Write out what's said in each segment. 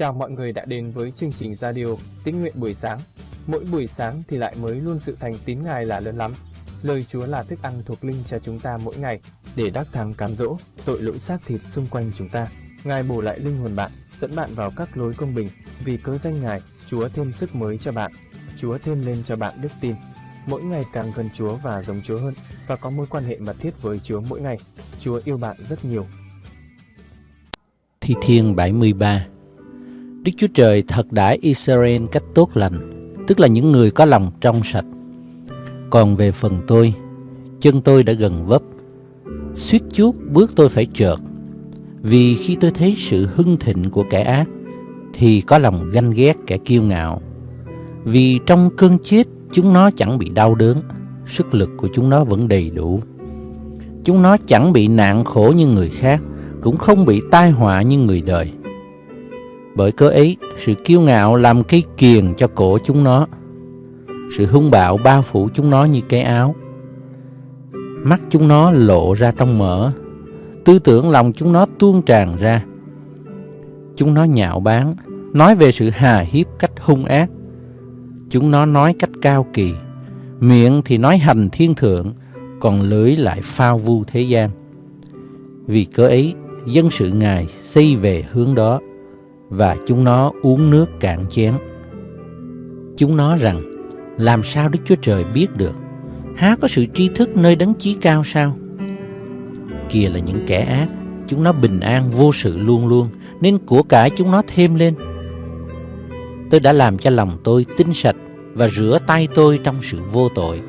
Chào mọi người đã đến với chương trình radio Tín nguyện buổi sáng. Mỗi buổi sáng thì lại mới luôn sự thành tín Ngài là lớn lắm. Lời Chúa là thức ăn thuộc linh cho chúng ta mỗi ngày để đắc thắng cám dỗ tội lỗi xác thịt xung quanh chúng ta. Ngài bổ lại linh hồn bạn, dẫn bạn vào các lối công bình. Vì cớ danh Ngài, Chúa thêm sức mới cho bạn. Chúa thêm lên cho bạn đức tin. Mỗi ngày càng gần Chúa và giống Chúa hơn và có mối quan hệ mật thiết với Chúa mỗi ngày. Chúa yêu bạn rất nhiều. Thi Thiên 73 Đức Chúa Trời thật đãi Israel cách tốt lành, tức là những người có lòng trong sạch. Còn về phần tôi, chân tôi đã gần vấp, suýt chút bước tôi phải trợt. Vì khi tôi thấy sự hưng thịnh của kẻ ác, thì có lòng ganh ghét kẻ kiêu ngạo. Vì trong cơn chết, chúng nó chẳng bị đau đớn, sức lực của chúng nó vẫn đầy đủ. Chúng nó chẳng bị nạn khổ như người khác, cũng không bị tai họa như người đời bởi cớ ấy, sự kiêu ngạo làm cây kiền cho cổ chúng nó. Sự hung bạo bao phủ chúng nó như cái áo. Mắt chúng nó lộ ra trong mỡ. Tư tưởng lòng chúng nó tuôn tràn ra. Chúng nó nhạo báng, nói về sự hà hiếp cách hung ác. Chúng nó nói cách cao kỳ. Miệng thì nói hành thiên thượng, còn lưỡi lại phao vu thế gian. Vì cớ ấy, dân sự Ngài xây về hướng đó và chúng nó uống nước cạn chén. Chúng nó rằng, làm sao Đức Chúa Trời biết được? Há có sự tri thức nơi đấng chí cao sao? Kìa là những kẻ ác, chúng nó bình an vô sự luôn luôn, nên của cải chúng nó thêm lên. Tôi đã làm cho lòng tôi tinh sạch và rửa tay tôi trong sự vô tội.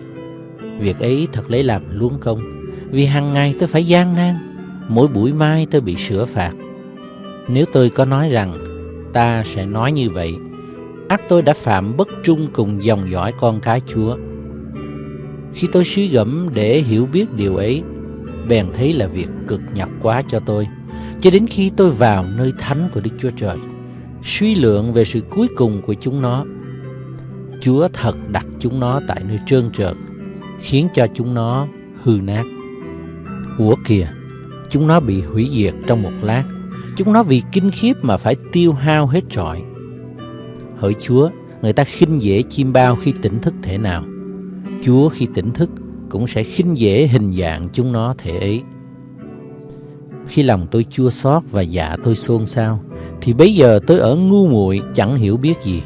Việc ấy thật lấy làm luống công, vì hàng ngày tôi phải gian nan, mỗi buổi mai tôi bị sửa phạt. Nếu tôi có nói rằng ta sẽ nói như vậy. Ác tôi đã phạm bất trung cùng dòng dõi con cái chúa. Khi tôi suy gẫm để hiểu biết điều ấy, bèn thấy là việc cực nhọc quá cho tôi. Cho đến khi tôi vào nơi thánh của đức chúa trời, suy lượng về sự cuối cùng của chúng nó, chúa thật đặt chúng nó tại nơi trơn trượt, khiến cho chúng nó hư nát. Ủa kìa, chúng nó bị hủy diệt trong một lát. Chúng nó vì kinh khiếp mà phải tiêu hao hết trọi. Hỡi Chúa, người ta khinh dễ chim bao khi tỉnh thức thể nào. Chúa khi tỉnh thức cũng sẽ khinh dễ hình dạng chúng nó thể ấy. Khi lòng tôi chua xót và dạ tôi xôn xao, thì bây giờ tôi ở ngu muội chẳng hiểu biết gì.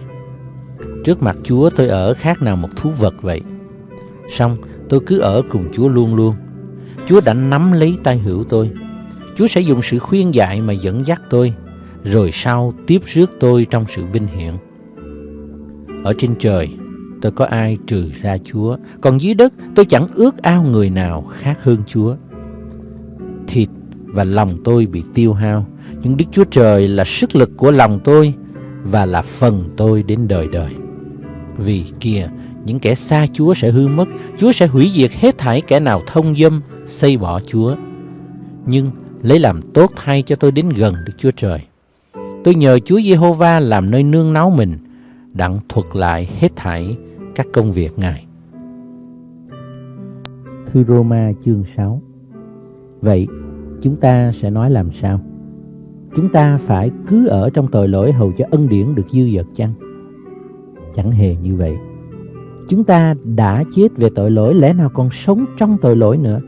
Trước mặt Chúa tôi ở khác nào một thú vật vậy. Xong tôi cứ ở cùng Chúa luôn luôn. Chúa đã nắm lấy tay hữu tôi Chúa sẽ dùng sự khuyên dạy mà dẫn dắt tôi, rồi sau tiếp rước tôi trong sự vinh hiển. Ở trên trời, tôi có ai trừ ra Chúa, còn dưới đất tôi chẳng ước ao người nào khác hơn Chúa. Thịt và lòng tôi bị tiêu hao, nhưng Đức Chúa Trời là sức lực của lòng tôi và là phần tôi đến đời đời. Vì kìa, những kẻ xa Chúa sẽ hư mất, Chúa sẽ hủy diệt hết thảy kẻ nào thông dâm, xây bỏ Chúa. Nhưng lấy làm tốt thay cho tôi đến gần Đức Chúa Trời. Tôi nhờ Chúa Giê-hô-va làm nơi nương náu mình, đặng thuật lại hết thảy các công việc Ngài. Thư Roma chương 6 Vậy, chúng ta sẽ nói làm sao? Chúng ta phải cứ ở trong tội lỗi hầu cho ân điển được dư dật chăng? Chẳng hề như vậy. Chúng ta đã chết về tội lỗi lẽ nào còn sống trong tội lỗi nữa?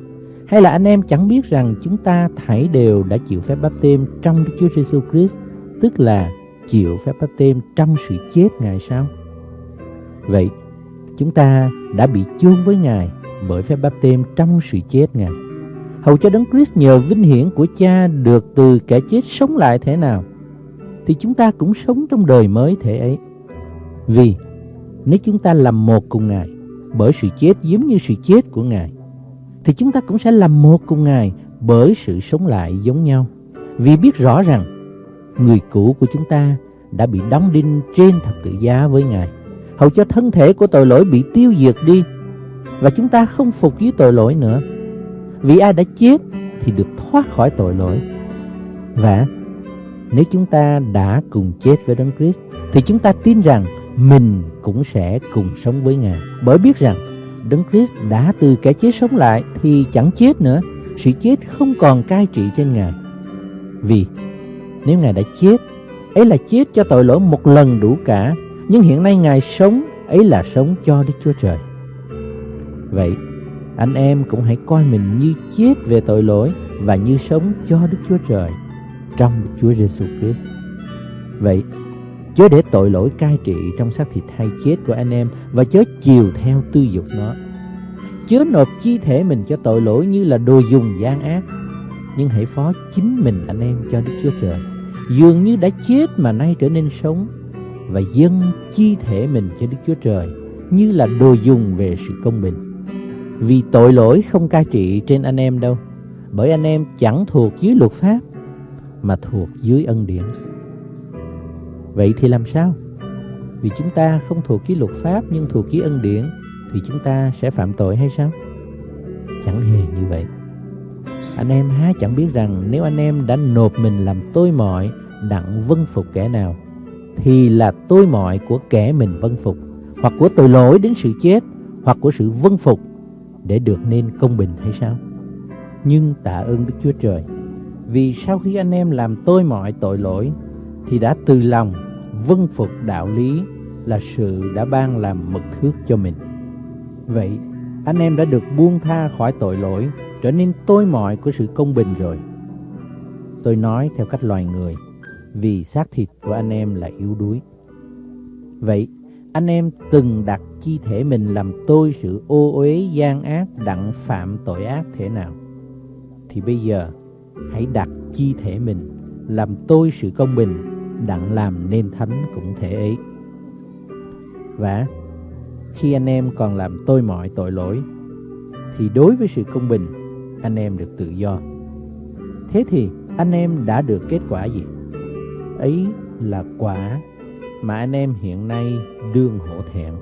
Hay là anh em chẳng biết rằng chúng ta thảy đều đã chịu phép báp têm trong Đức Chúa Giêsu Christ, tức là chịu phép báp têm trong sự chết Ngài sao? Vậy, chúng ta đã bị chôn với Ngài bởi phép báp têm trong sự chết Ngài. Hầu cho Đấng Christ nhờ vinh hiển của Cha được từ kẻ chết sống lại thế nào, thì chúng ta cũng sống trong đời mới thể ấy. Vì nếu chúng ta làm một cùng Ngài bởi sự chết giống như sự chết của Ngài, thì chúng ta cũng sẽ làm một cùng Ngài bởi sự sống lại giống nhau. Vì biết rõ rằng người cũ của chúng ta đã bị đóng đinh trên thập tự giá với Ngài, hầu cho thân thể của tội lỗi bị tiêu diệt đi và chúng ta không phục với tội lỗi nữa. Vì ai đã chết thì được thoát khỏi tội lỗi. Và nếu chúng ta đã cùng chết với Đấng Christ thì chúng ta tin rằng mình cũng sẽ cùng sống với Ngài. Bởi biết rằng Đấng Christ đã từ kẻ chết sống lại thì chẳng chết nữa, sự chết không còn cai trị trên Ngài. Vì nếu Ngài đã chết, ấy là chết cho tội lỗi một lần đủ cả, nhưng hiện nay Ngài sống, ấy là sống cho Đức Chúa Trời. Vậy, anh em cũng hãy coi mình như chết về tội lỗi và như sống cho Đức Chúa Trời trong Chúa Giêsu Christ. Vậy, chớ để tội lỗi cai trị trong xác thịt hay chết của anh em và chớ chiều theo tư dục nó. Chớ nộp chi thể mình cho tội lỗi như là đồ dùng gian ác, nhưng hãy phó chính mình anh em cho Đức Chúa Trời. Dường như đã chết mà nay trở nên sống và dâng chi thể mình cho Đức Chúa Trời như là đồ dùng về sự công bình. Vì tội lỗi không cai trị trên anh em đâu, bởi anh em chẳng thuộc dưới luật pháp mà thuộc dưới ân điển. Vậy thì làm sao? Vì chúng ta không thuộc ký luật pháp nhưng thuộc ký ân điển, thì chúng ta sẽ phạm tội hay sao? Chẳng hề như vậy. Anh em há chẳng biết rằng nếu anh em đã nộp mình làm tôi mọi đặng vân phục kẻ nào, thì là tôi mọi của kẻ mình vân phục, hoặc của tội lỗi đến sự chết, hoặc của sự vân phục để được nên công bình hay sao? Nhưng tạ ơn Đức Chúa Trời, vì sau khi anh em làm tôi mọi tội lỗi, thì đã từ lòng vân phục đạo lý là sự đã ban làm mực thước cho mình. Vậy, anh em đã được buông tha khỏi tội lỗi, trở nên tôi mọi của sự công bình rồi. Tôi nói theo cách loài người, vì xác thịt của anh em là yếu đuối. Vậy, anh em từng đặt chi thể mình làm tôi sự ô uế, gian ác, đặng phạm tội ác thế nào? Thì bây giờ, hãy đặt chi thể mình làm tôi sự công bình đặng làm nên thánh cũng thể ấy. Và khi anh em còn làm tôi mọi tội lỗi, thì đối với sự công bình, anh em được tự do. Thế thì anh em đã được kết quả gì? Ấy là quả mà anh em hiện nay đương hổ thẹn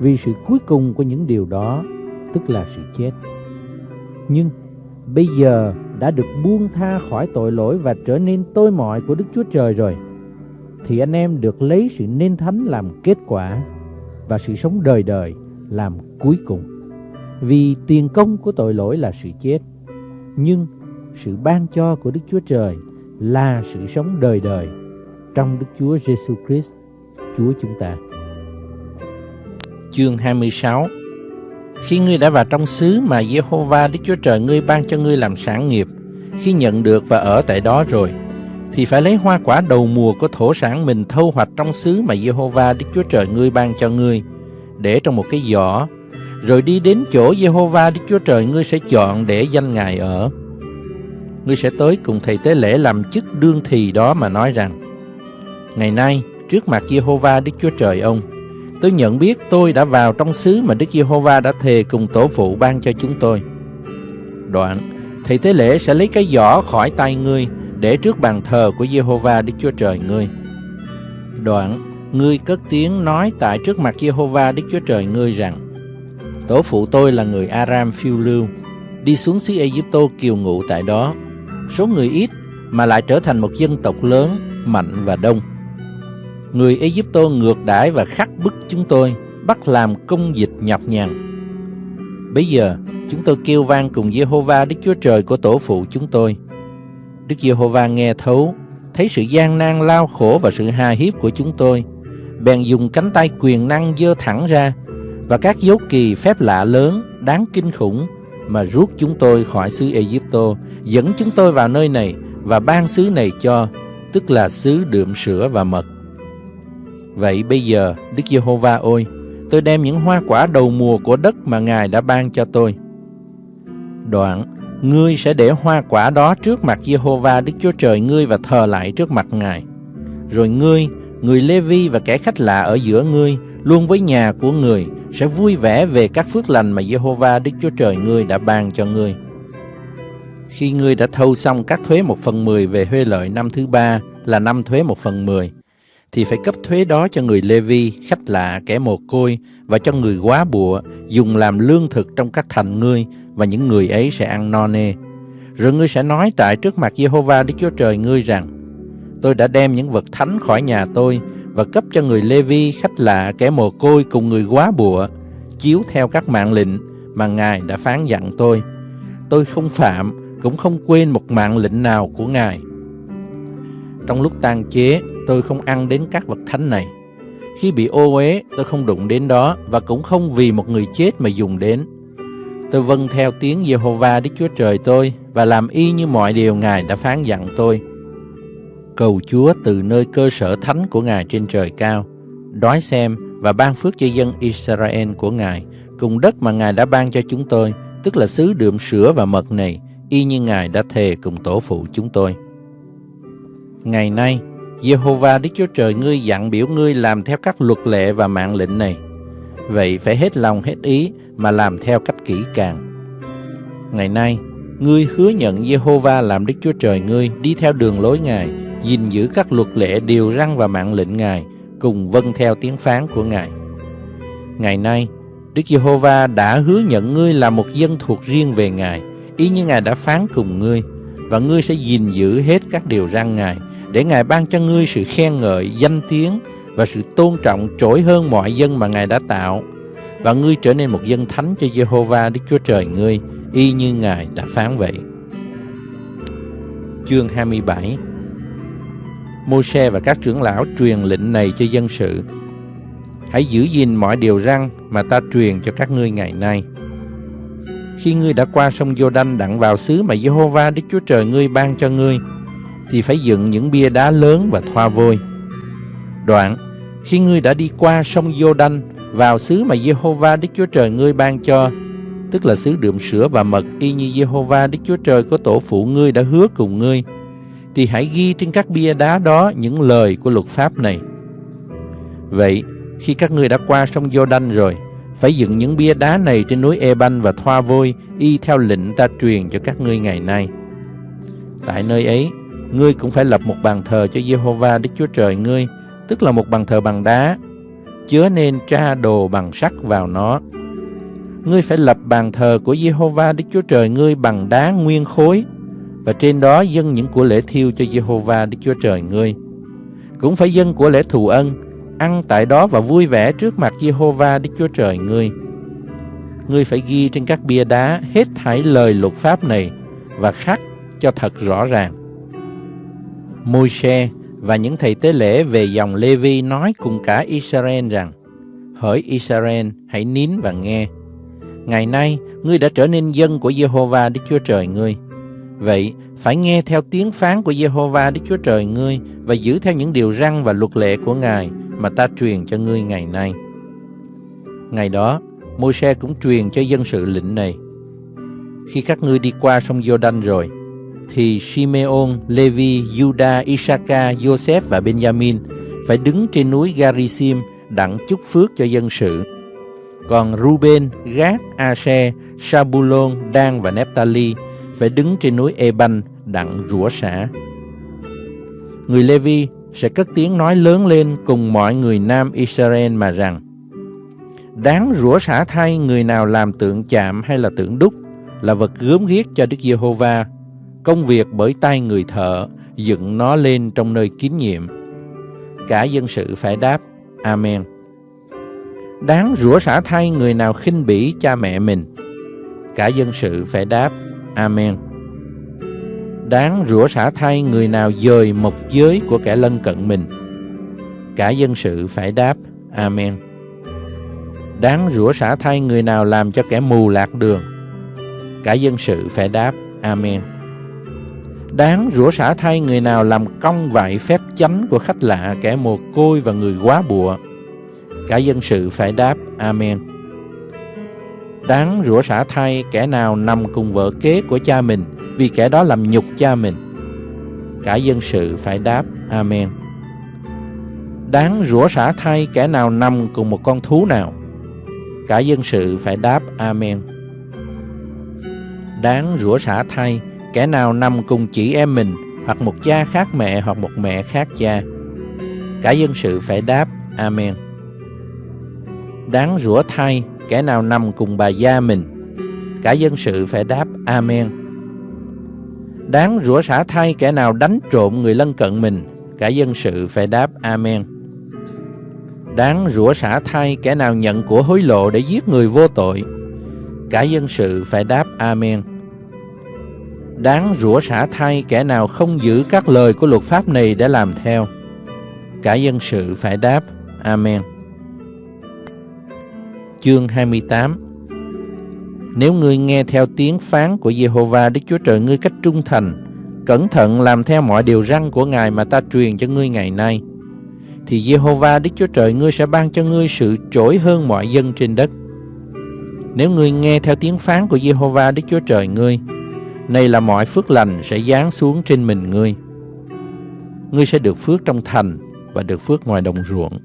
vì sự cuối cùng của những điều đó, tức là sự chết. Nhưng bây giờ đã được buông tha khỏi tội lỗi và trở nên tôi mọi của Đức Chúa Trời rồi thì anh em được lấy sự nên thánh làm kết quả và sự sống đời đời làm cuối cùng. Vì tiền công của tội lỗi là sự chết, nhưng sự ban cho của Đức Chúa Trời là sự sống đời đời trong Đức Chúa Giêsu Christ, Chúa chúng ta. Chương 26 Khi ngươi đã vào trong xứ mà Jehovah Đức Chúa Trời ngươi ban cho ngươi làm sản nghiệp, khi nhận được và ở tại đó rồi, thì phải lấy hoa quả đầu mùa của thổ sản mình thâu hoạch trong xứ mà Jehovah Đức Chúa Trời ngươi ban cho ngươi, để trong một cái giỏ, rồi đi đến chỗ Jehovah Đức Chúa Trời ngươi sẽ chọn để danh Ngài ở. Ngươi sẽ tới cùng thầy tế lễ làm chức đương thì đó mà nói rằng, Ngày nay, trước mặt Jehovah Đức Chúa Trời ông, tôi nhận biết tôi đã vào trong xứ mà Đức Giê-hô-va đã thề cùng tổ phụ ban cho chúng tôi. Đoạn, thầy tế lễ sẽ lấy cái giỏ khỏi tay ngươi để trước bàn thờ của Jehovah Đức Chúa Trời ngươi. Đoạn, ngươi cất tiếng nói tại trước mặt Jehovah Đức Chúa Trời ngươi rằng: Tổ phụ tôi là người Aram phiêu lưu, đi xuống xứ Ai-cập kiều ngụ tại đó. Số người ít mà lại trở thành một dân tộc lớn, mạnh và đông. Người Ai-cập ngược đãi và khắc bức chúng tôi, bắt làm công dịch nhọc nhằn. Bây giờ, chúng tôi kêu vang cùng Jehovah Đức Chúa Trời của tổ phụ chúng tôi – Đức Giê-hô-va nghe thấu, thấy sự gian nan lao khổ và sự hà hiếp của chúng tôi, bèn dùng cánh tay quyền năng dơ thẳng ra và các dấu kỳ phép lạ lớn đáng kinh khủng mà rút chúng tôi khỏi xứ Ai-cập, dẫn chúng tôi vào nơi này và ban xứ này cho, tức là xứ đượm sữa và mật. Vậy bây giờ, Đức Giê-hô-va ôi, tôi đem những hoa quả đầu mùa của đất mà Ngài đã ban cho tôi. Đoạn, ngươi sẽ để hoa quả đó trước mặt Jehovah Đức Chúa Trời ngươi và thờ lại trước mặt Ngài. Rồi ngươi, người Lê-vi và kẻ khách lạ ở giữa ngươi, luôn với nhà của người, sẽ vui vẻ về các phước lành mà Jehovah Đức Chúa Trời ngươi đã ban cho ngươi. Khi ngươi đã thâu xong các thuế một phần mười về huê lợi năm thứ ba là năm thuế một phần mười, thì phải cấp thuế đó cho người Lê-vi, khách lạ, kẻ mồ côi và cho người quá bụa dùng làm lương thực trong các thành ngươi và những người ấy sẽ ăn no nê. Rồi ngươi sẽ nói tại trước mặt Jehovah Đức Chúa Trời ngươi rằng Tôi đã đem những vật thánh khỏi nhà tôi và cấp cho người Lê-vi, khách lạ, kẻ mồ côi cùng người quá bụa chiếu theo các mạng lệnh mà Ngài đã phán dặn tôi. Tôi không phạm, cũng không quên một mạng lệnh nào của Ngài. Trong lúc tang chế, tôi không ăn đến các vật thánh này. Khi bị ô uế, tôi không đụng đến đó và cũng không vì một người chết mà dùng đến. Tôi vâng theo tiếng Jehovah Đức Chúa Trời tôi và làm y như mọi điều Ngài đã phán dặn tôi. Cầu Chúa từ nơi cơ sở thánh của Ngài trên trời cao, đói xem và ban phước cho dân Israel của Ngài, cùng đất mà Ngài đã ban cho chúng tôi, tức là xứ đượm sữa và mật này, y như Ngài đã thề cùng tổ phụ chúng tôi. Ngày nay, Jehovah Đức Chúa Trời ngươi dặn biểu ngươi làm theo các luật lệ và mạng lệnh này. Vậy phải hết lòng hết ý mà làm theo cách kỹ càng. Ngày nay, ngươi hứa nhận Jehovah làm Đức Chúa Trời ngươi đi theo đường lối Ngài, gìn giữ các luật lệ điều răn và mạng lệnh Ngài, cùng vâng theo tiếng phán của Ngài. Ngày nay, Đức Giê-hô-va đã hứa nhận ngươi là một dân thuộc riêng về Ngài, y như Ngài đã phán cùng ngươi, và ngươi sẽ gìn giữ hết các điều răn Ngài, để Ngài ban cho ngươi sự khen ngợi, danh tiếng và sự tôn trọng trỗi hơn mọi dân mà Ngài đã tạo, và ngươi trở nên một dân thánh cho Jehovah Đức Chúa Trời ngươi, y như Ngài đã phán vậy. Chương 27 Môi-se và các trưởng lão truyền lệnh này cho dân sự. Hãy giữ gìn mọi điều răn mà ta truyền cho các ngươi ngày nay. Khi ngươi đã qua sông Giô-đanh đặng vào xứ mà Jehovah Đức Chúa Trời ngươi ban cho ngươi, thì phải dựng những bia đá lớn và thoa vôi. Đoạn, khi ngươi đã đi qua sông Giô-đanh vào xứ mà Jehovah Đức Chúa Trời ngươi ban cho, tức là xứ đượm sữa và mật y như Jehovah Đức Chúa Trời của tổ phụ ngươi đã hứa cùng ngươi, thì hãy ghi trên các bia đá đó những lời của luật pháp này. Vậy, khi các ngươi đã qua sông Jordan rồi, phải dựng những bia đá này trên núi Eban và thoa vôi, y theo lệnh ta truyền cho các ngươi ngày nay. Tại nơi ấy, ngươi cũng phải lập một bàn thờ cho Jehovah Đức Chúa Trời ngươi, tức là một bàn thờ bằng đá, chứa nên tra đồ bằng sắt vào nó. Ngươi phải lập bàn thờ của Giê-hô-va Đức Chúa Trời ngươi bằng đá nguyên khối, và trên đó dâng những của lễ thiêu cho Jehovah Đức Chúa Trời ngươi. Cũng phải dâng của lễ thù ân, ăn tại đó và vui vẻ trước mặt Jehovah Đức Chúa Trời ngươi. Ngươi phải ghi trên các bia đá hết thảy lời luật pháp này và khắc cho thật rõ ràng. Môi-se và những thầy tế lễ về dòng Lê-vi nói cùng cả Israel rằng: Hỡi Israel, hãy nín và nghe. Ngày nay, ngươi đã trở nên dân của Jehovah Đức Chúa Trời ngươi Vậy, phải nghe theo tiếng phán của Jehovah Đức Chúa Trời ngươi và giữ theo những điều răn và luật lệ của Ngài mà ta truyền cho ngươi ngày nay. Ngày đó, Môi-se cũng truyền cho dân sự lệnh này. Khi các ngươi đi qua sông Giô-đanh rồi, thì Simeon, Levi, Juda, Isaka, Joseph và Benjamin phải đứng trên núi Garisim đặng chúc phước cho dân sự. Còn Ruben, Gad, Asher, Sabulon, Dan và Nephtali phải đứng trên núi Eban đặng rủa xả. Người Levi sẽ cất tiếng nói lớn lên cùng mọi người nam Israel mà rằng Đáng rủa xả thay người nào làm tượng chạm hay là tượng đúc là vật gớm ghiếc cho Đức Giê-hô-va, công việc bởi tay người thợ dựng nó lên trong nơi kín nhiệm. Cả dân sự phải đáp, Amen. Đáng rủa xả thay người nào khinh bỉ cha mẹ mình. Cả dân sự phải đáp, Amen. Đáng rủa xả thay người nào dời mộc giới của kẻ lân cận mình. Cả dân sự phải đáp, Amen. Đáng rủa xả thay người nào làm cho kẻ mù lạc đường. Cả dân sự phải đáp, Amen. Đáng rủa xả thay người nào làm công vại phép chánh của khách lạ, kẻ mồ côi và người quá bụa. Cả dân sự phải đáp Amen đáng rủa xả thay kẻ nào nằm cùng vợ kế của cha mình vì kẻ đó làm nhục cha mình. Cả dân sự phải đáp Amen. Đáng rủa xả thay kẻ nào nằm cùng một con thú nào. Cả dân sự phải đáp Amen. Đáng rủa xả thay kẻ nào nằm cùng chị em mình, hoặc một cha khác mẹ, hoặc một mẹ khác cha. Cả dân sự phải đáp, Amen. Đáng rủa thay, kẻ nào nằm cùng bà gia mình. Cả dân sự phải đáp, Amen. Đáng rủa xả thay, kẻ nào đánh trộm người lân cận mình. Cả dân sự phải đáp, Amen. Đáng rủa xả thay, kẻ nào nhận của hối lộ để giết người vô tội. Cả dân sự phải đáp, Amen. Đáng rủa xả thay kẻ nào không giữ các lời của luật pháp này để làm theo. Cả dân sự phải đáp Amen. Chương 28 Nếu ngươi nghe theo tiếng phán của Jehovah Đức Chúa Trời ngươi cách trung thành, cẩn thận làm theo mọi điều răn của Ngài mà ta truyền cho ngươi ngày nay, thì Jehovah Đức Chúa Trời ngươi sẽ ban cho ngươi sự trỗi hơn mọi dân trên đất. Nếu ngươi nghe theo tiếng phán của Jehovah Đức Chúa Trời ngươi, này là mọi phước lành sẽ giáng xuống trên mình ngươi. Ngươi sẽ được phước trong thành và được phước ngoài đồng ruộng.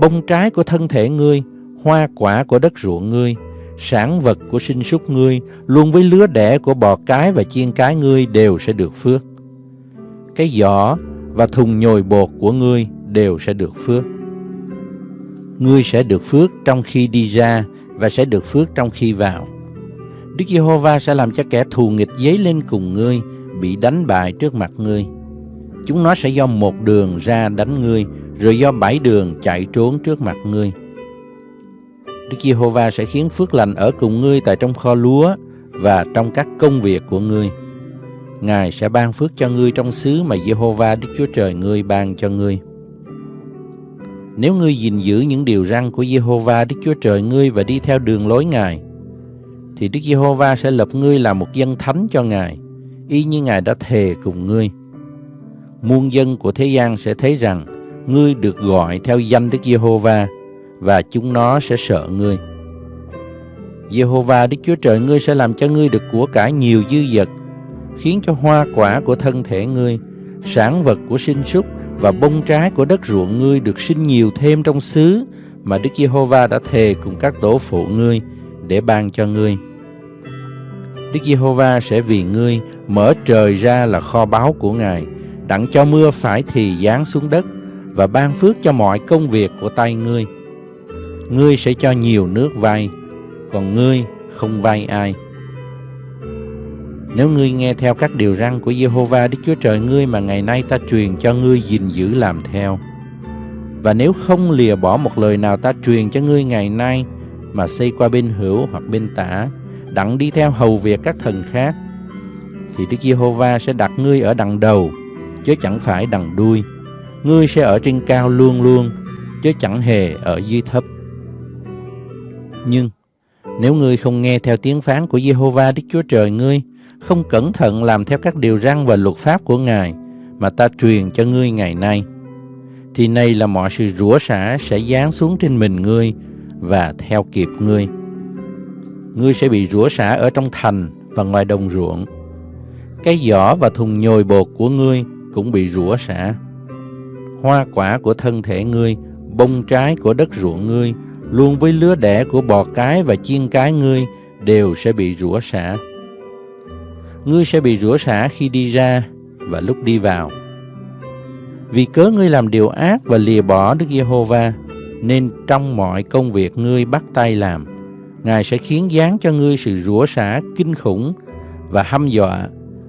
Bông trái của thân thể ngươi, hoa quả của đất ruộng ngươi, sản vật của sinh súc ngươi, luôn với lứa đẻ của bò cái và chiên cái ngươi đều sẽ được phước. Cái giỏ và thùng nhồi bột của ngươi đều sẽ được phước. Ngươi sẽ được phước trong khi đi ra và sẽ được phước trong khi vào. Đức Giê-hô-va sẽ làm cho kẻ thù nghịch dấy lên cùng ngươi, bị đánh bại trước mặt ngươi. Chúng nó sẽ do một đường ra đánh ngươi, rồi do bảy đường chạy trốn trước mặt ngươi. Đức Giê-hô-va sẽ khiến phước lành ở cùng ngươi tại trong kho lúa và trong các công việc của ngươi. Ngài sẽ ban phước cho ngươi trong xứ mà Giê-hô-va Đức Chúa Trời ngươi ban cho ngươi. Nếu ngươi gìn giữ những điều răn của Giê-hô-va Đức Chúa Trời ngươi và đi theo đường lối Ngài, thì Đức Giê-hô-va sẽ lập ngươi làm một dân thánh cho Ngài, y như Ngài đã thề cùng ngươi. Muôn dân của thế gian sẽ thấy rằng ngươi được gọi theo danh Đức Giê-hô-va và chúng nó sẽ sợ ngươi. Giê-hô-va Đức Chúa Trời ngươi sẽ làm cho ngươi được của cải nhiều dư dật, khiến cho hoa quả của thân thể ngươi, sản vật của sinh súc và bông trái của đất ruộng ngươi được sinh nhiều thêm trong xứ mà Đức Giê-hô-va đã thề cùng các tổ phụ ngươi để ban cho ngươi. Đức Giê-hô-va sẽ vì ngươi mở trời ra là kho báu của Ngài, đặng cho mưa phải thì giáng xuống đất và ban phước cho mọi công việc của tay ngươi. Ngươi sẽ cho nhiều nước vay, còn ngươi không vay ai. Nếu ngươi nghe theo các điều răn của Giê-hô-va Đức Chúa Trời ngươi mà ngày nay ta truyền cho ngươi gìn giữ làm theo, và nếu không lìa bỏ một lời nào ta truyền cho ngươi ngày nay mà xây qua bên hữu hoặc bên tả, đặng đi theo hầu việc các thần khác, thì Đức Giê-hô-va sẽ đặt ngươi ở đằng đầu, chứ chẳng phải đằng đuôi. Ngươi sẽ ở trên cao luôn luôn, chứ chẳng hề ở dưới thấp. Nhưng nếu ngươi không nghe theo tiếng phán của Giê-hô-va Đức Chúa Trời ngươi, không cẩn thận làm theo các điều răn và luật pháp của Ngài mà ta truyền cho ngươi ngày nay, thì này là mọi sự rủa xả sẽ giáng xuống trên mình ngươi và theo kịp ngươi. Ngươi sẽ bị rủa xả ở trong thành và ngoài đồng ruộng. Cái giỏ và thùng nhồi bột của ngươi cũng bị rủa xả. Hoa quả của thân thể ngươi, bông trái của đất ruộng ngươi, luôn với lứa đẻ của bò cái và chiên cái ngươi đều sẽ bị rủa xả. Ngươi sẽ bị rủa xả khi đi ra và lúc đi vào. Vì cớ ngươi làm điều ác và lìa bỏ Đức Giê-hô-va, nên trong mọi công việc ngươi bắt tay làm, Ngài sẽ khiến giáng cho ngươi sự rủa xả kinh khủng và hăm dọa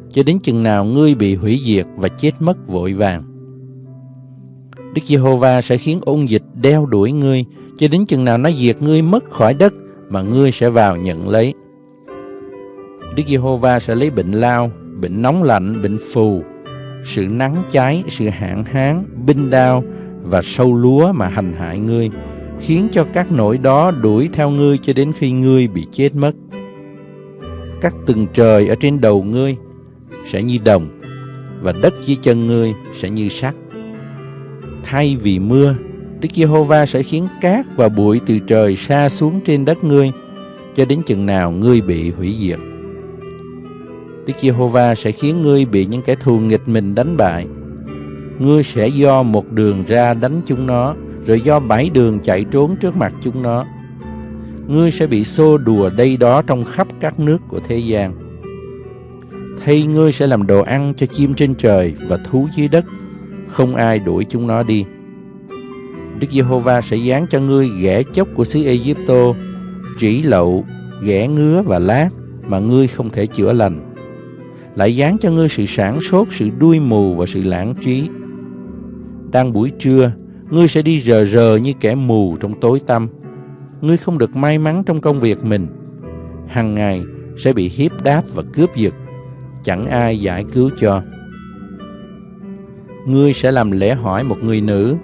cho đến chừng nào ngươi bị hủy diệt và chết mất vội vàng. Đức Giê-hô-va sẽ khiến ôn dịch đeo đuổi ngươi cho đến chừng nào nó diệt ngươi mất khỏi đất mà ngươi sẽ vào nhận lấy. Đức Giê-hô-va sẽ lấy bệnh lao, bệnh nóng lạnh, bệnh phù, sự nắng cháy, sự hạn hán, binh đao và sâu lúa mà hành hại ngươi, khiến cho các nỗi đó đuổi theo ngươi cho đến khi ngươi bị chết mất. Các tầng trời ở trên đầu ngươi sẽ như đồng, và đất dưới chân ngươi sẽ như sắt. Thay vì mưa, Đức Giê-hô-va sẽ khiến cát và bụi từ trời xa xuống trên đất ngươi, cho đến chừng nào ngươi bị hủy diệt. Đức Giê-hô-va sẽ khiến ngươi bị những kẻ thù nghịch mình đánh bại. Ngươi sẽ do một đường ra đánh chúng nó, rồi do bãi đường chạy trốn trước mặt chúng nó. Ngươi sẽ bị xô đùa đây đó trong khắp các nước của thế gian. Thay ngươi sẽ làm đồ ăn cho chim trên trời và thú dưới đất, không ai đuổi chúng nó đi. Đức Giê-hô-va sẽ dán cho ngươi ghẻ chốc của xứ Ê-díp-tô, trĩ lậu, ghẻ ngứa và lát mà ngươi không thể chữa lành lại dán cho ngươi sự sản sốt, sự đuôi mù và sự lãng trí. Đang buổi trưa, ngươi sẽ đi rờ rờ như kẻ mù trong tối tăm. Ngươi không được may mắn trong công việc mình. Hằng ngày sẽ bị hiếp đáp và cướp giật. Chẳng ai giải cứu cho. Ngươi sẽ làm lễ hỏi một người nữ,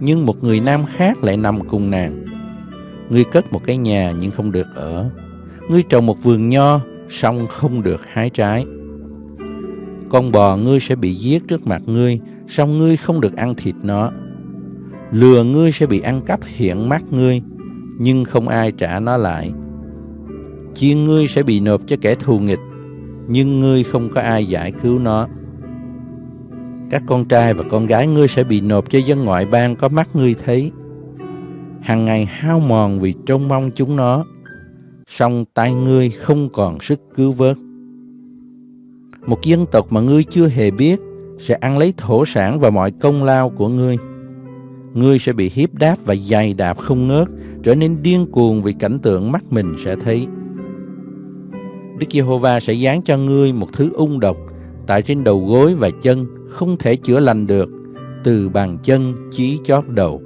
nhưng một người nam khác lại nằm cùng nàng. Ngươi cất một cái nhà nhưng không được ở. Ngươi trồng một vườn nho, song không được hái trái. Con bò ngươi sẽ bị giết trước mặt ngươi, song ngươi không được ăn thịt nó. Lừa ngươi sẽ bị ăn cắp hiện mắt ngươi, nhưng không ai trả nó lại. Chiên ngươi sẽ bị nộp cho kẻ thù nghịch, nhưng ngươi không có ai giải cứu nó. Các con trai và con gái ngươi sẽ bị nộp cho dân ngoại bang có mắt ngươi thấy. Hàng ngày hao mòn vì trông mong chúng nó, song tay ngươi không còn sức cứu vớt. Một dân tộc mà ngươi chưa hề biết sẽ ăn lấy thổ sản và mọi công lao của ngươi. Ngươi sẽ bị hiếp đáp và dày đạp không ngớt, trở nên điên cuồng vì cảnh tượng mắt mình sẽ thấy. Đức Giê-hô-va sẽ dán cho ngươi một thứ ung độc tại trên đầu gối và chân không thể chữa lành được từ bàn chân chí chót đầu.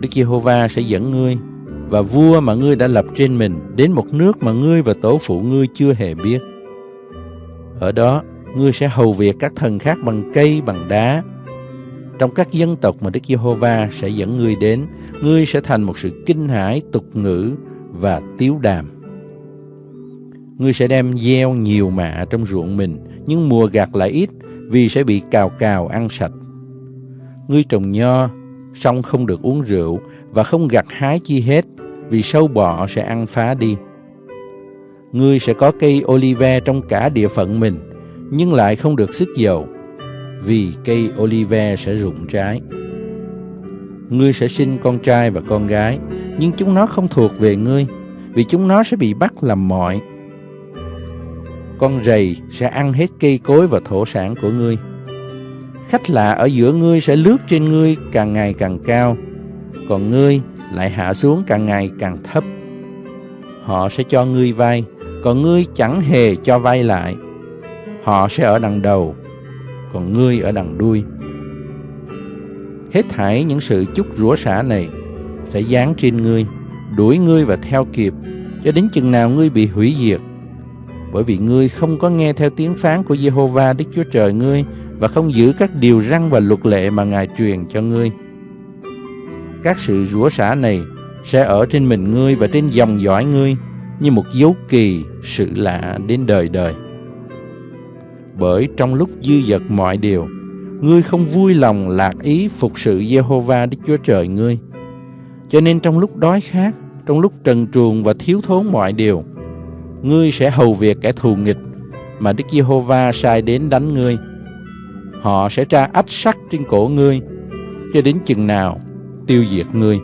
Đức Giê-hô-va sẽ dẫn ngươi và vua mà ngươi đã lập trên mình đến một nước mà ngươi và tổ phụ ngươi chưa hề biết. Ở đó, ngươi sẽ hầu việc các thần khác bằng cây, bằng đá. Trong các dân tộc mà Đức Giê-hô-va sẽ dẫn ngươi đến, ngươi sẽ thành một sự kinh hãi, tục ngữ và tiếu đàm. Ngươi sẽ đem gieo nhiều mạ trong ruộng mình, nhưng mùa gặt lại ít, vì sẽ bị cào cào ăn sạch. Ngươi trồng nho, song không được uống rượu, và không gặt hái chi hết, vì sâu bọ sẽ ăn phá đi. Ngươi sẽ có cây olive trong cả địa phận mình, nhưng lại không được sức dầu, vì cây olive sẽ rụng trái. Ngươi sẽ sinh con trai và con gái, nhưng chúng nó không thuộc về ngươi, vì chúng nó sẽ bị bắt làm mọi. Con rầy sẽ ăn hết cây cối và thổ sản của ngươi. Khách lạ ở giữa ngươi sẽ lướt trên ngươi càng ngày càng cao, còn ngươi lại hạ xuống càng ngày càng thấp. Họ sẽ cho ngươi vay, còn ngươi chẳng hề cho vay lại. Họ sẽ ở đằng đầu, còn ngươi ở đằng đuôi. Hết thảy những sự chúc rủa xả này sẽ dán trên ngươi, đuổi ngươi và theo kịp, cho đến chừng nào ngươi bị hủy diệt. Bởi vì ngươi không có nghe theo tiếng phán của Jehovah Đức Chúa Trời ngươi và không giữ các điều răn và luật lệ mà Ngài truyền cho ngươi. Các sự rủa xả này sẽ ở trên mình ngươi và trên dòng dõi ngươi như một dấu kỳ sự lạ đến đời đời. Bởi trong lúc dư dật mọi điều, ngươi không vui lòng lạc ý phục sự Jehovah Đức Chúa Trời ngươi. Cho nên trong lúc đói khát, trong lúc trần truồng và thiếu thốn mọi điều, ngươi sẽ hầu việc kẻ thù nghịch mà Đức Giê-hô-va sai đến đánh ngươi. Họ sẽ tra ách sắt trên cổ ngươi, cho đến chừng nào tiêu diệt ngươi.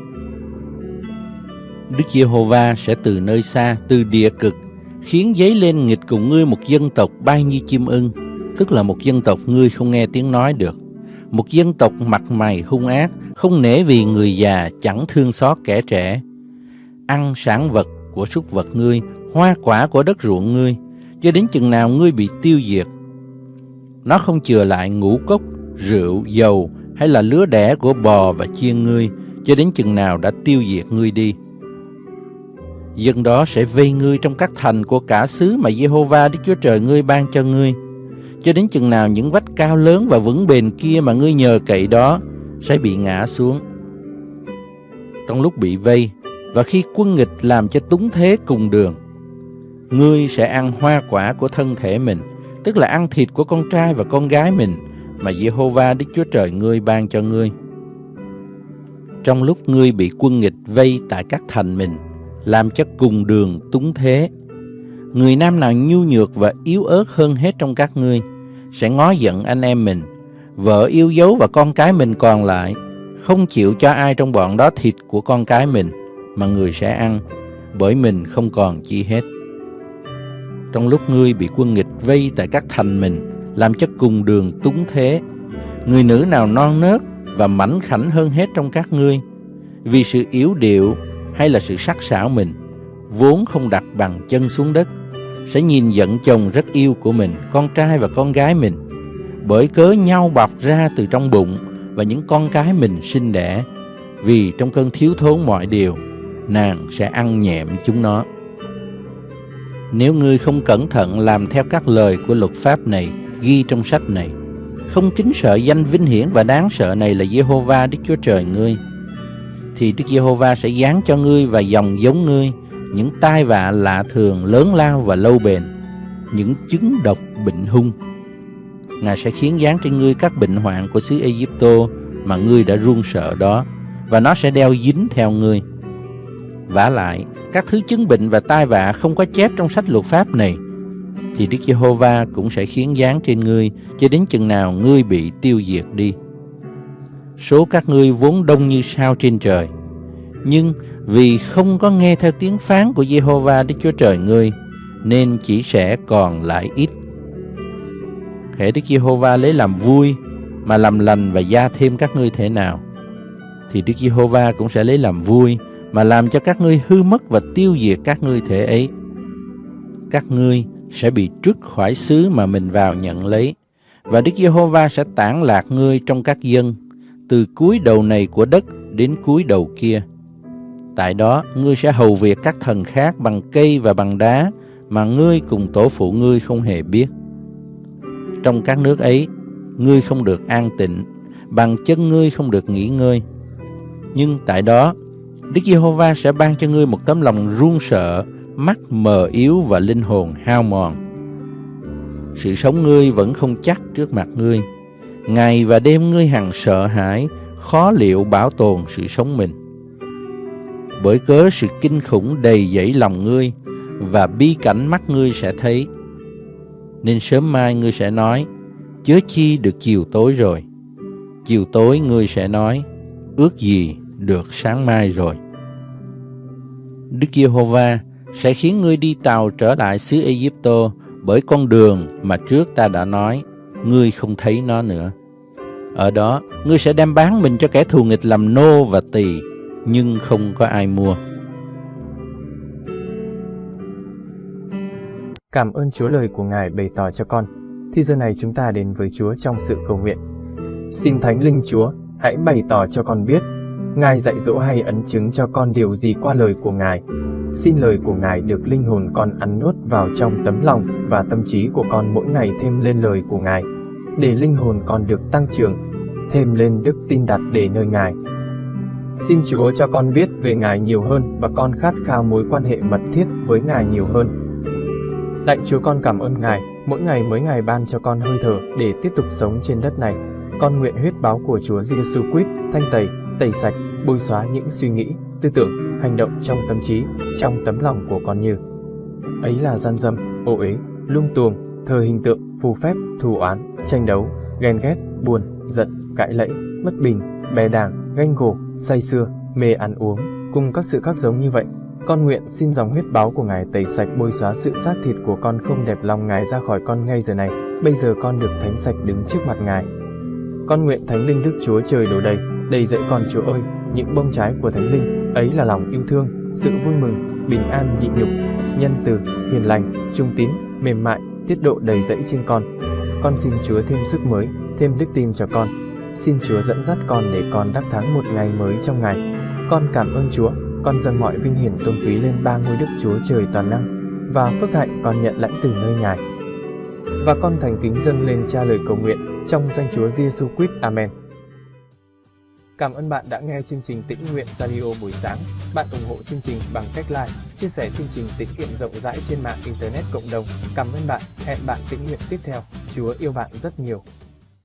Đức Giê-hô-va sẽ từ nơi xa, từ địa cực, khiến giấy lên nghịch cùng ngươi một dân tộc bay như chim ưng, tức là một dân tộc ngươi không nghe tiếng nói được. Một dân tộc mặt mày hung ác, không nể vì người già, chẳng thương xót kẻ trẻ. Ăn sản vật của súc vật ngươi, hoa quả của đất ruộng ngươi, cho đến chừng nào ngươi bị tiêu diệt. Nó không chừa lại ngũ cốc, rượu, dầu hay là lứa đẻ của bò và chiên ngươi, cho đến chừng nào đã tiêu diệt ngươi đi. Dân đó sẽ vây ngươi trong các thành của cả xứ mà Jehovah Đức Chúa Trời ngươi ban cho ngươi, cho đến chừng nào những vách cao lớn và vững bền kia mà ngươi nhờ cậy đó sẽ bị ngã xuống. Trong lúc bị vây, và khi quân nghịch làm cho túng thế cùng đường, ngươi sẽ ăn hoa quả của thân thể mình, tức là ăn thịt của con trai và con gái mình mà Jehovah Đức Chúa Trời ngươi ban cho ngươi. Trong lúc ngươi bị quân nghịch vây tại các thành mình, làm cho cùng đường túng thế, người nam nào nhu nhược và yếu ớt hơn hết trong các ngươi sẽ ngó giận anh em mình, vợ yêu dấu và con cái mình còn lại, không chịu cho ai trong bọn đó thịt của con cái mình mà người sẽ ăn, bởi mình không còn chi hết. Trong lúc ngươi bị quân nghịch vây tại các thành mình, làm cho cùng đường túng thế, người nữ nào non nớt và mảnh khảnh hơn hết trong các ngươi, vì sự yếu điệu hay là sự sắc sảo mình, vốn không đặt bằng chân xuống đất, sẽ nhìn giận chồng rất yêu của mình, con trai và con gái mình, bởi cớ nhau bọc ra từ trong bụng và những con cái mình sinh đẻ, vì trong cơn thiếu thốn mọi điều, nàng sẽ ăn nhẹm chúng nó. Nếu ngươi không cẩn thận làm theo các lời của luật pháp này ghi trong sách này, không kính sợ danh vinh hiển và đáng sợ này là Jehovah Đức Chúa Trời ngươi, thì Đức Giê-hô-va sẽ giáng cho ngươi và dòng giống ngươi những tai vạ lạ thường lớn lao và lâu bền, những chứng độc bệnh hung. Ngài sẽ khiến dán trên ngươi các bệnh hoạn của xứ Egypto mà ngươi đã run sợ đó, và nó sẽ đeo dính theo ngươi. vả lại, các thứ chứng bệnh và tai vạ không có chép trong sách luật pháp này, thì Đức Giê-hô-va cũng sẽ khiến dán trên ngươi cho đến chừng nào ngươi bị tiêu diệt đi số các ngươi vốn đông như sao trên trời. Nhưng vì không có nghe theo tiếng phán của Jehovah Đức Chúa Trời ngươi, nên chỉ sẽ còn lại ít. Hễ Đức Giê-hô-va lấy làm vui mà làm lành và gia thêm các ngươi thế nào, thì Đức Giê-hô-va cũng sẽ lấy làm vui mà làm cho các ngươi hư mất và tiêu diệt các ngươi thể ấy. Các ngươi sẽ bị trút khỏi xứ mà mình vào nhận lấy, và Đức Giê-hô-va sẽ tản lạc ngươi trong các dân từ cuối đầu này của đất đến cuối đầu kia. Tại đó, ngươi sẽ hầu việc các thần khác bằng cây và bằng đá mà ngươi cùng tổ phụ ngươi không hề biết. Trong các nước ấy, ngươi không được an tịnh, bằng chân ngươi không được nghỉ ngơi. Nhưng tại đó, Đức Giê-hô-va sẽ ban cho ngươi một tấm lòng run sợ, mắt mờ yếu và linh hồn hao mòn. Sự sống ngươi vẫn không chắc trước mặt ngươi Ngày và đêm ngươi hằng sợ hãi, khó liệu bảo tồn sự sống mình. Bởi cớ sự kinh khủng đầy dẫy lòng ngươi, và bi cảnh mắt ngươi sẽ thấy. Nên sớm mai ngươi sẽ nói, chớ chi được chiều tối rồi. Chiều tối ngươi sẽ nói, ước gì được sáng mai rồi. Đức Giê-hô-va sẽ khiến ngươi đi tàu trở lại xứ Ai-cập bởi con đường mà trước ta đã nói ngươi không thấy nó nữa. Ở đó, ngươi sẽ đem bán mình cho kẻ thù nghịch làm nô và tỳ, nhưng không có ai mua. Cảm ơn Chúa lời của Ngài bày tỏ cho con. Thì giờ này chúng ta đến với Chúa trong sự cầu nguyện. Xin Thánh Linh Chúa, hãy bày tỏ cho con biết, Ngài dạy dỗ hay ấn chứng cho con điều gì qua lời của Ngài. Xin lời của Ngài được linh hồn con ăn nuốt vào trong tấm lòng và tâm trí của con mỗi ngày thêm lên lời của Ngài để linh hồn con được tăng trưởng, thêm lên đức tin đặt để nơi Ngài. Xin Chúa cho con biết về Ngài nhiều hơn và con khát khao mối quan hệ mật thiết với Ngài nhiều hơn. Lạy Chúa con cảm ơn Ngài, mỗi ngày mới Ngài ban cho con hơi thở để tiếp tục sống trên đất này. Con nguyện huyết báo của Chúa Giêsu Christ thanh tẩy, tẩy sạch, bôi xóa những suy nghĩ, tư tưởng, hành động trong tâm trí, trong tấm lòng của con như ấy là gian dâm, ô uế, lung tuồng, thờ hình tượng, phù phép, thù oán, tranh đấu, ghen ghét, buồn, giận, cãi lẫy, bất bình, bè đảng, ganh gổ, say sưa, mê ăn uống, cùng các sự khác giống như vậy. Con nguyện xin dòng huyết báo của Ngài tẩy sạch bôi xóa sự xác thịt của con không đẹp lòng Ngài ra khỏi con ngay giờ này. Bây giờ con được thánh sạch đứng trước mặt Ngài. Con nguyện Thánh Linh Đức Chúa trời đổ đầy, đầy dẫy con Chúa ơi, những bông trái của Thánh Linh, ấy là lòng yêu thương, sự vui mừng, bình an nhịn nhục, nhân từ, hiền lành, trung tín, mềm mại, tiết độ đầy dẫy trên con. Con xin Chúa thêm sức mới, thêm đức tin cho con. Xin Chúa dẫn dắt con để con đắc thắng một ngày mới trong ngày. Con cảm ơn Chúa, con dâng mọi vinh hiển tôn quý lên ba ngôi đức Chúa trời toàn năng và phước hạnh con nhận lãnh từ nơi Ngài. Và con thành kính dâng lên cha lời cầu nguyện trong danh Chúa Giêsu Christ. Amen. Cảm ơn bạn đã nghe chương trình Tĩnh Nguyện Radio buổi sáng. Bạn ủng hộ chương trình bằng cách like, chia sẻ chương trình tĩnh kiệm rộng rãi trên mạng Internet cộng đồng. Cảm ơn bạn. Hẹn bạn tĩnh nguyện tiếp theo. Chúa yêu bạn rất nhiều.